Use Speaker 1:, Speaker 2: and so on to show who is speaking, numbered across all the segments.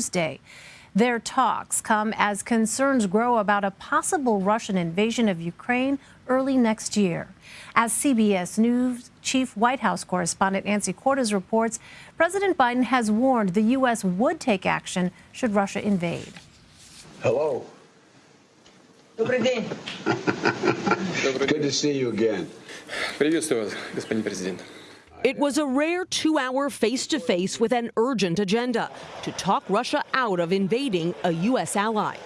Speaker 1: Tuesday. Their talks come as concerns grow about a possible Russian invasion of Ukraine early next year. As CBS News Chief White House correspondent Nancy Cordes reports, President Biden has warned the U.S. would take action should Russia invade.
Speaker 2: Hello.
Speaker 3: Добрый день.
Speaker 2: Good to see you again.
Speaker 4: Приветствую вас, господин президент.
Speaker 5: It was a rare two hour face to face with an urgent agenda to talk Russia out of invading a U.S. ally.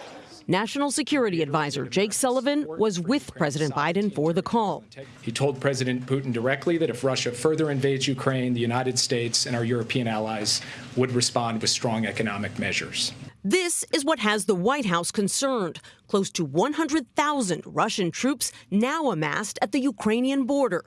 Speaker 5: National Security Advisor Jake Sullivan was with President Biden for the call.
Speaker 6: He told President Putin directly that if Russia further invades Ukraine, the United States and our European allies would respond with strong economic measures.
Speaker 5: This is what has the White House concerned. Close to 100,000 Russian troops now amassed at the Ukrainian border.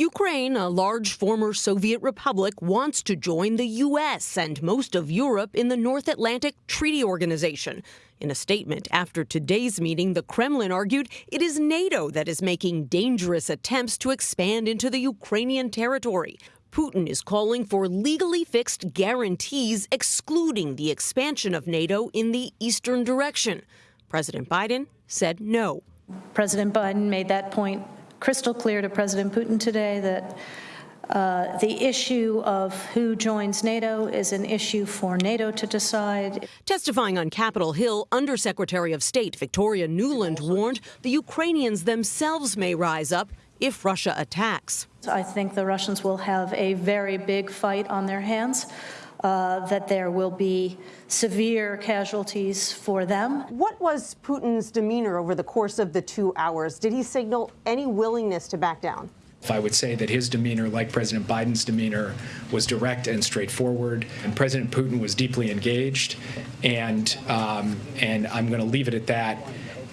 Speaker 5: Ukraine, a large former Soviet republic, wants to join the U.S. and most of Europe in the North Atlantic Treaty Organization. In a statement after today's meeting, the Kremlin argued it is NATO that is making dangerous attempts to expand into the Ukrainian territory. Putin is calling for legally fixed guarantees excluding the expansion of NATO in the eastern direction. President Biden said no.
Speaker 7: President Biden made that point crystal clear to President Putin today that uh, the issue of who joins NATO is an issue for NATO to decide.
Speaker 5: Testifying on Capitol Hill, Undersecretary of State Victoria Nuland warned the Ukrainians themselves may rise up if Russia attacks.
Speaker 7: I think the Russians will have a very big fight on their hands. Uh, that there will be severe casualties for them.
Speaker 8: What was Putin's demeanor over the course of the two hours? Did he signal any willingness to back down?
Speaker 6: I would say that his demeanor, like President Biden's demeanor, was direct and straightforward. And President Putin was deeply engaged. And, um, and I'm going to leave it at that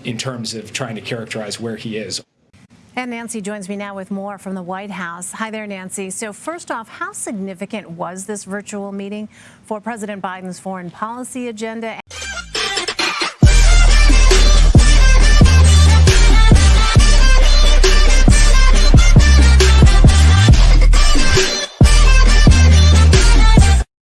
Speaker 6: in terms of trying to characterize where he is.
Speaker 1: And Nancy joins me now with more from the White House. Hi there, Nancy. So first off, how significant was this virtual meeting for President Biden's foreign policy agenda?